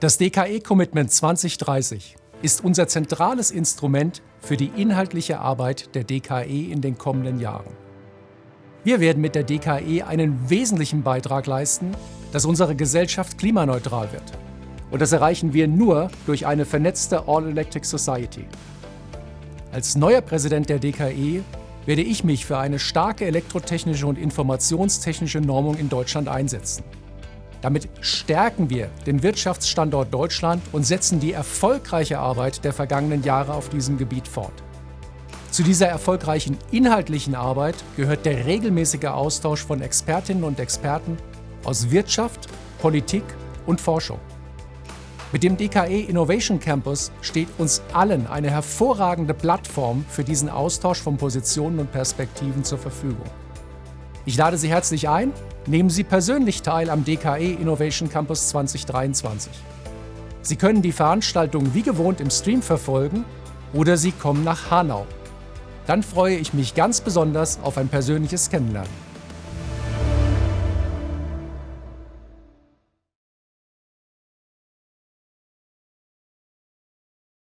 Das DKE-Commitment 2030 ist unser zentrales Instrument für die inhaltliche Arbeit der DKE in den kommenden Jahren. Wir werden mit der DKE einen wesentlichen Beitrag leisten, dass unsere Gesellschaft klimaneutral wird. Und das erreichen wir nur durch eine vernetzte All-Electric Society. Als neuer Präsident der DKE werde ich mich für eine starke elektrotechnische und informationstechnische Normung in Deutschland einsetzen. Damit stärken wir den Wirtschaftsstandort Deutschland und setzen die erfolgreiche Arbeit der vergangenen Jahre auf diesem Gebiet fort. Zu dieser erfolgreichen inhaltlichen Arbeit gehört der regelmäßige Austausch von Expertinnen und Experten aus Wirtschaft, Politik und Forschung. Mit dem DKE Innovation Campus steht uns allen eine hervorragende Plattform für diesen Austausch von Positionen und Perspektiven zur Verfügung. Ich lade Sie herzlich ein, nehmen Sie persönlich teil am DKE Innovation Campus 2023. Sie können die Veranstaltung wie gewohnt im Stream verfolgen oder Sie kommen nach Hanau. Dann freue ich mich ganz besonders auf ein persönliches Kennenlernen.